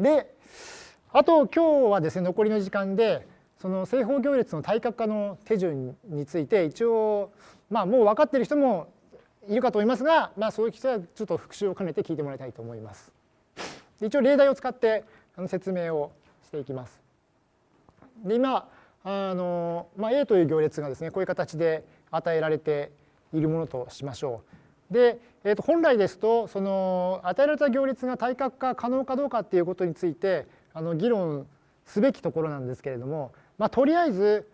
であと今日はですね残りの時間でその正方行列の対角化の手順について一応まあもう分かっている人もいるかと思いますが、まあ、そういう人はちょっと復習を兼ねて聞いてもらいたいと思います。一応例題を使って説明をしていきます。で今あの、まあ、A という行列がですねこういう形で与えられているものとしましょう。で、えー、と本来ですとその与えられた行列が対角化可能かどうかっていうことについてあの議論すべきところなんですけれども、まあ、とりあえず、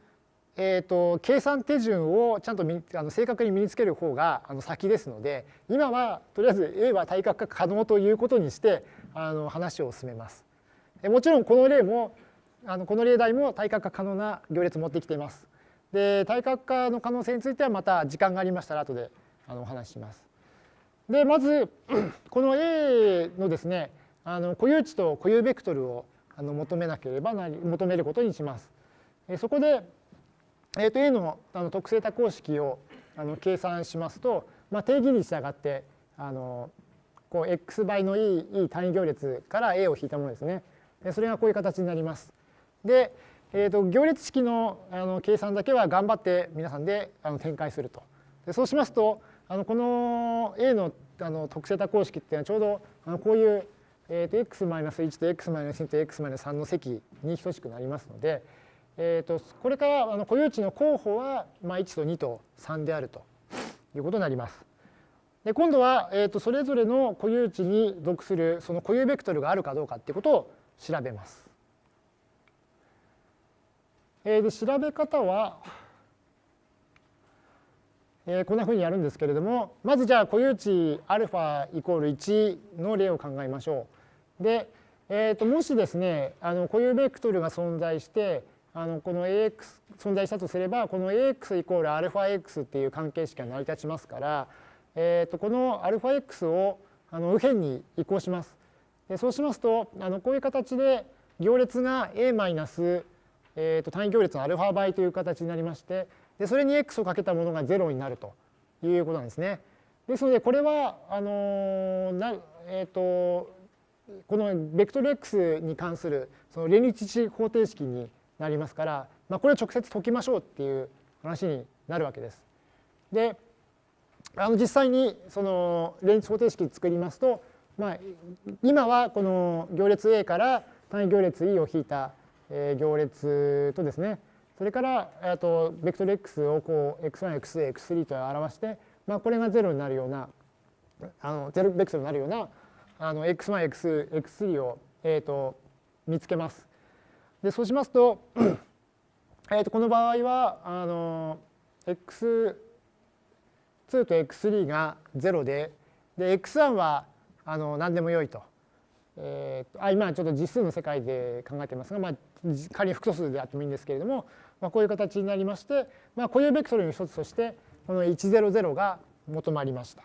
えー、と計算手順をちゃんとあの正確に身につける方があの先ですので今はとりあえず A は対角化可能ということにしてあの話を進めます。もちろんこの例もあのこの例題も対角化可能な行列を持ってきています。で対角化の可能性についてはまた時間がありましたら後であのお話しします。でまず この A のですねあの固有値と固有ベクトルをあの求めなければなり求めることにします。そこで、えー、と A のあの特性多項式をあの計算しますと、まあ、定義に従ってあのこう x 倍の e, e 単位行列から A を引いたものですね。それがこういう形になります。で、えー、と行列式のあの計算だけは頑張って皆さんであの展開すると。でそうしますとあのこの A のあの特性多項式っていうのはちょうどあのこういう、えー、と x-1 と x-2 と x-3 の積に等しくなりますので、えー、とこれからあの固有値の候補は、まあ、1と2と3であるということになります。で今度は、えー、とそれぞれの固有値に属するその固有ベクトルがあるかどうかっていうことを調べます。えー、で調べ方は、えー、こんなふうにやるんですけれどもまずじゃあ固有値 α イコール1の例を考えましょう。で、えー、ともしですねあの固有ベクトルが存在してあのこの ax 存在したとすればこの ax イコール αx っていう関係式が成り立ちますから、えー、とこの αx をあの右辺に移行します。でそうしますとあのこういう形で行列が a マイナスえー、と単位行列のアルファ倍という形になりまして でそれに x をかけたものが0になるということなんですね。ですのでこれはあのな、えーと、このベクトル x に関するその連立値方程式になりますから、まあ、これを直接解きましょうっていう話になるわけです。であの実際にその連立方程式作りますと、まあ、今はこの行列 A から単位行列 E を引いたえ行列とですねそれからあとベクトル x をこう x1、x2、x3 と表して、まあ、これが0になるようなあの0ベクトルになるようなあの x1x2x3 を、えー、と見つけます。でそうしますとえとこの場合はあの x2 と x3 が0でで x1 はあの何でもよいと。えー、あ今ちょっと実数の世界で考えてますが、まあ、仮に複素数であってもいいんですけれども、まあ、こういう形になりまして、まあ、固有ベクトルの一つとしてこの100が求まりました。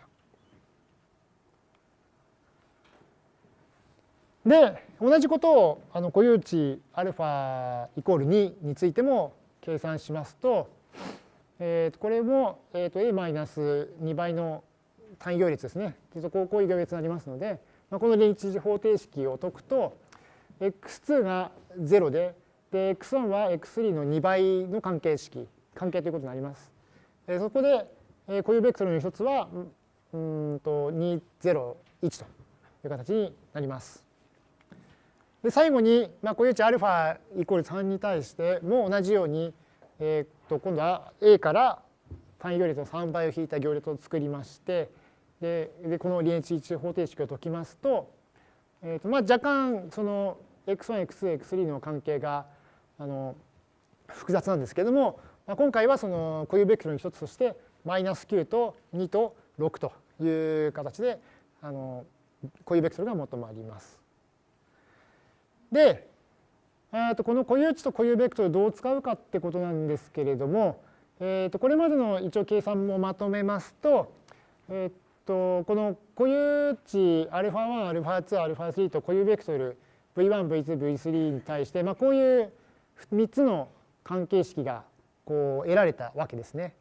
で同じことをあの固有値 α イコール2についても計算しますと、えー、とこれも、えー、と a-2 倍の単位行列ですねこういう行列になりますので、まあ、この連立方程式を解くと x2 が0でで x1 は x3 の2倍の関係式関係ということになります。そこで固有ベクトルの一つはうんと201という形になります。で最後に、まあ、固有値 α イコール3に対しても同じように、えー、と今度は A から単位行列の3倍を引いた行列を作りましてででこの連立一方程式を解きますと,、えーとまあ、若干その x1、x2、x3 の関係があの複雑なんですけれども、まあ、今回はその固有ベクトルの一つとしてマイナス9と2と6という形であの固有ベクトルが求まります。で、えー、とこの固有値と固有ベクトルどう使うかってことなんですけれども、えー、とこれまでの一応計算もまとめますと,、えー、とこの固有値 α1、α2、α3 と固有ベクトル V1、V2、V3 に対して、まあ、こういう 3つの関係式がこう得られたわけですね。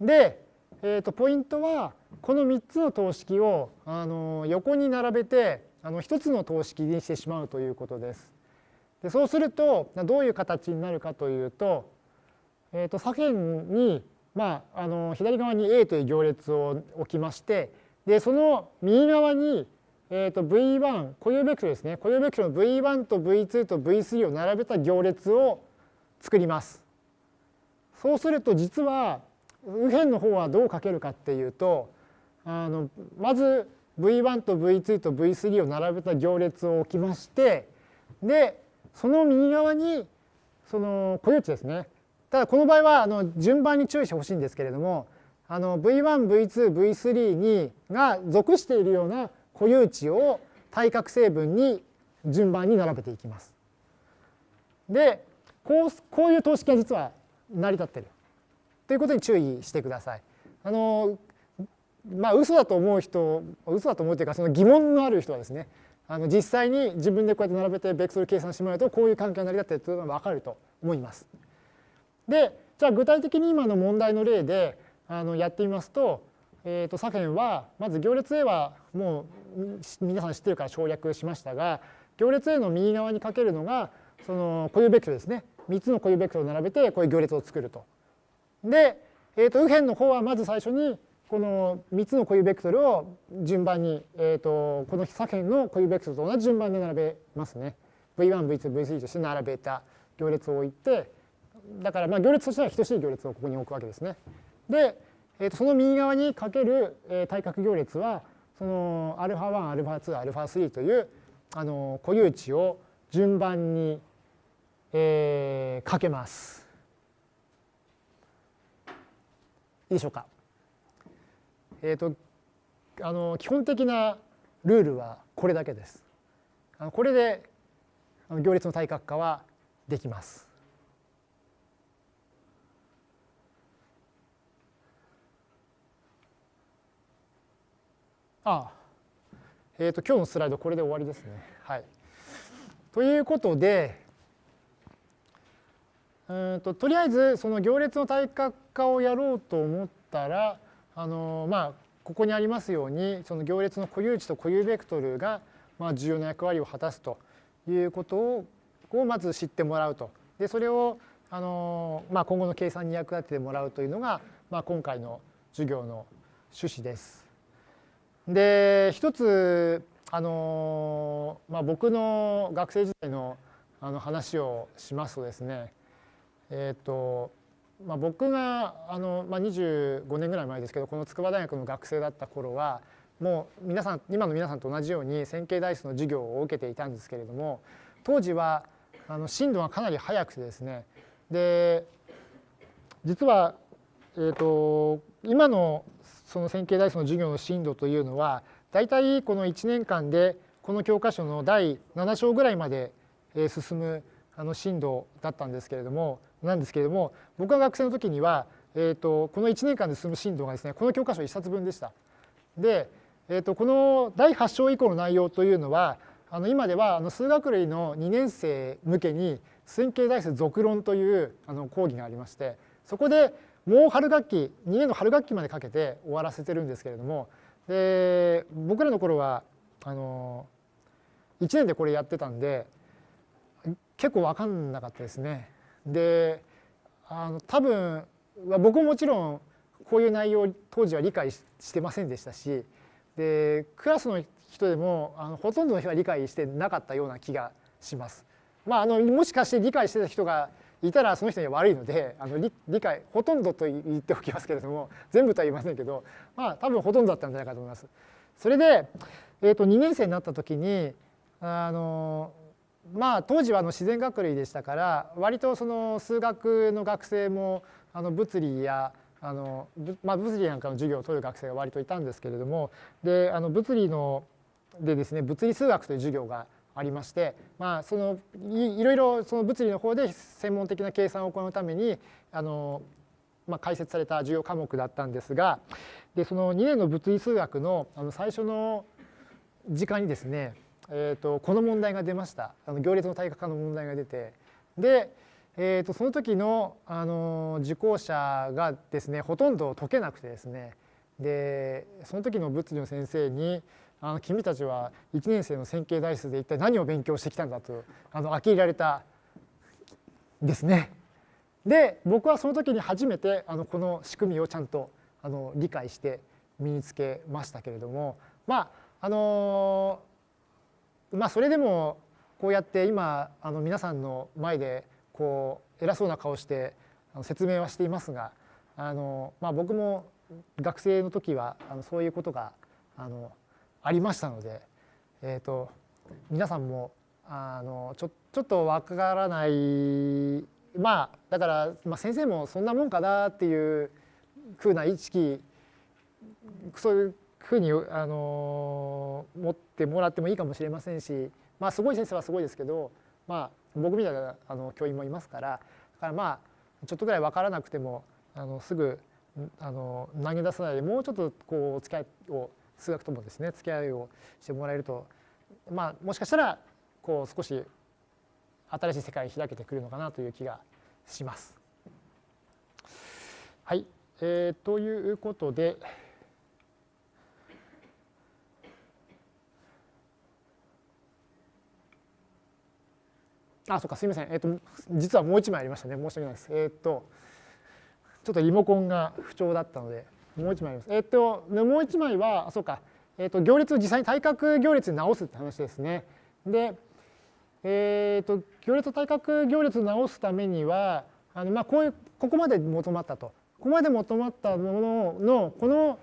で、えー、とポイントはこの3つの等式をあの横に並べてあの一つの等式にしてしまうということです。でそうするとどういう形になるかというと,、えー、と左辺に、まあ、あの左側に A という行列を置きましてでその右側に、えー、と V1 固有ベクトルですね固有ベクトルの V1 と V2 と V3 を並べた行列を作ります。そうすると実は右辺の方はどう書けるかっていうとあのまず V1 と V2 と V3 を並べた行列を置きましてでその右側にその固有値ですね。ただこの場合はあの順番に注意してほしいんですけれどもあの V1、V2、V3 にが属しているような固有値を対角成分に順番に並べていきます。でこうこういう等式が実は成り立ってるということに注意してください。あのまあ嘘だと思う人嘘だと思うというかその疑問のある人はですねあの実際に自分でこうやって並べてベクトル計算してもらうとこういう関係が成り立っているというのが分かると思います。でじゃあ具体的に今の問題の例であのやってみますと,、えー、と左辺はまず行列 A はもう皆さん知ってるから省略しましたが行列 A の右側にかけるのがその固有ベクトルですね3つの固有ベクトルを並べてこういう行列を作ると。で、えー、と右辺の方はまず最初にこの3つの固有ベクトルを順番に、えー、とこの左辺の固有ベクトルと同じ順番で並べますね。V1、V2、V3 として並べた行列を置いてだからまあ行列としては等しい行列をここに置くわけですね。で、えー、とその右側にかける、えー、対角行列はその α1、α2、α3 というあの固有値を順番に、えー、かけます。いいでしょうか。えーと、あの基本的なルールはこれだけです。あのこれで行列の対角化はできます。 ああえーと、今日のスライドこれで終わりですね。はい、ということでうんととりあえずその行列の対角化をやろうと思ったらあのまあここにありますようにその行列の固有値と固有ベクトルがまあ重要な役割を果たすということををまず知ってもらうとでそれをあの、まあ、今後の計算に役立ててもらうというのが、まあ、今回の授業の趣旨です。で一つあの、まあ、僕の学生時代のあの話をしますとですねえっ、ー、とまあ、僕があの、まあ、25年ぐらい前ですけどこの筑波大学の学生だった頃はもう皆さん今の皆さんと同じように線形代数の授業を受けていたんですけれども当時はあの進度がかなり速くてですねで実は、えーと、今のその線形代数の授業の進度というのは大体この1年間でこの教科書の第7章ぐらいまで進むあの進度だったんですけれどもなんですけれども僕が学生の時には、えーと、この1年間で進む進度がですねこの教科書1冊分でした。で、えーと、この第8章以降の内容というのはあの今ではあの数学類の2年生向けに線形代数続論というあの講義がありましてそこでもう春学期2年の春学期までかけて終わらせてるんですけれどもで僕らの頃はあの1年でこれやってたんで結構分かんなかったですね。であの多分僕ももちろんこういう内容当時は理解してませんでしたしでクラスの人でもあのほとんどの人は理解してなかったような気がします。まあ、あのもしかして理解してた人がいたらその人には悪いのであの理理解ほとんどと言っておきますけれども全部とは言いませんけどまあ多分ほとんどだったんじゃないかと思います。それで、えー、と2年生になった時にあのまあ当時はあの自然学類でしたから割とその数学の学生もあの物理やあの、まあ、物理なんかの授業を取る学生が割といたんですけれどもであの物理のでですね物理数学という授業がありまして、まあ、そのいろいろその物理の方で専門的な計算を行うためにあの、まあ、解説された授業科目だったんですがでその2年の物理数学のあの最初の時間にですねえーと、この問題が出ました。あの行列の対角化の問題が出て。で、えーと、その時のあの受講者がですねほとんど解けなくてですね。でその時の物理の先生にあの君たちは1年生の線形代数で一体何を勉強してきたんだとあの呆れられたですね。で僕はその時に初めてあのこの仕組みをちゃんとあの理解して身につけましたけれどもまああのまあそれでもこうやって今あの皆さんの前でこう偉そうな顔して説明はしていますがあの、まあ、僕も学生の時はあのそういうことがあのありましたので、えーと、皆さんもあのちょちょっとわからないまあだから、まあ、先生もそんなもんかなっていうふうな意識そういうふうにあの持ってもらってもいいかもしれませんし、まあ、すごい先生はすごいですけど、まあ、僕みたいなあの教員もいますからだからまあちょっとぐらい分からなくてもあのすぐあの投げ出さないでもうちょっとこうお付き合いを数学ともですね付き合いをしてもらえるとまあもしかしたらこう少し新しい世界開けてくるのかなという気がします。はい、えー、ということで。あ、そうか、すみません。えっ、ー、と、実はもう一枚ありましたね。申し訳ないです。えっ、ー、と、ちょっとリモコンが不調だったので、もう一枚あります。えっ、ー、と、もう一枚は、そうか、えっ、と、行列を実際に対角行列に直すって話ですね。で、えっ、と、行列対角行列を直すためには、あのまあ、こういう、ここまで求まったと。ここまで求まったものの、この、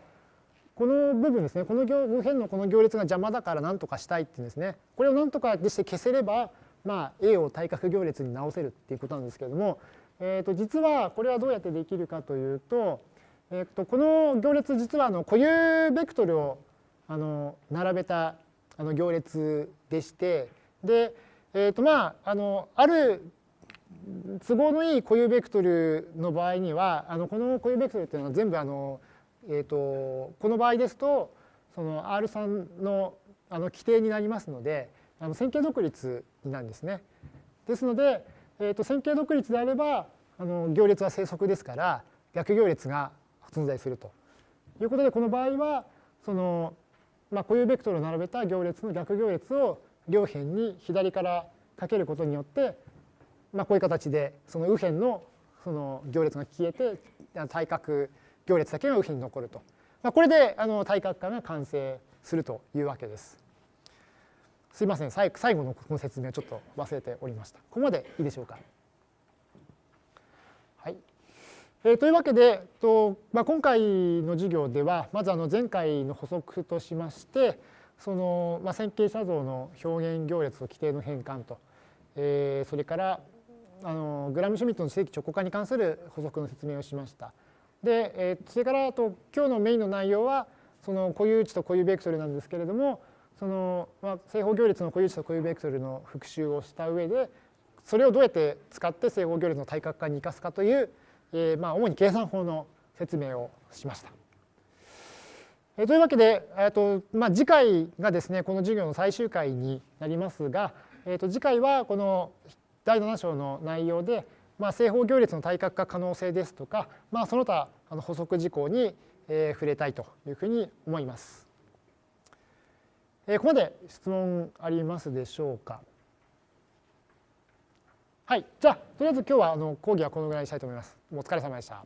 この部分ですね、この右辺のこの行列が邪魔だから何とかしたいっていうんですね。これを何とかして消せれば、まあ、A を対角行列に直せるっていうことなんですけれども、えー、と実はこれはどうやってできるかというと,、えー、とこの行列実はあの固有ベクトルをあの並べたあの行列でしてで、えーとまあ、あのある都合のいい固有ベクトルの場合にはあのこの固有ベクトルっていうのは全部あの、えー、とこの場合ですとその R3 のあの規定になりますのであの線形独立になるんですね。ですので、えー、と線形独立であればあの行列は正則ですから逆行列が存在するということでこの場合はその、まあ、固有ベクトルを並べた行列の逆行列を両辺に左からかけることによって、まあ、こういう形でその右辺のその行列が消えて対角行列だけが右辺に残ると、まあ、これであの対角化が完成するというわけです。すいません最後のこの説明をちょっと忘れておりました。ここまでいいでしょうか？はいえー、というわけで、とまあ、今回の授業ではまずあの前回の補足としましてその、まあ、線形写像の表現行列と規定の変換と、えー、それからあのグラムシュミットの正規直行化に関する補足の説明をしました。で、えー、それからと今日のメインの内容はその固有値と固有ベクトルなんですけれどもその、まあ、正方行列の固有値と固有ベクトルの復習をした上でそれをどうやって使って正方行列の対角化に生かすかという、えー、まあ主に計算法の説明をしました。えー、というわけで、えーとまあ、次回がですねこの授業の最終回になりますが、えー、と次回はこの第7章の内容で、まあ、正方行列の対角化可能性ですとか、まあ、その他あの補足事項に、えー、触れたいというふうに思います。えー、ここまで質問ありますでしょうか？はい、じゃあとりあえず今日はあの講義はこのぐらいにしたいと思います。お疲れ様でした。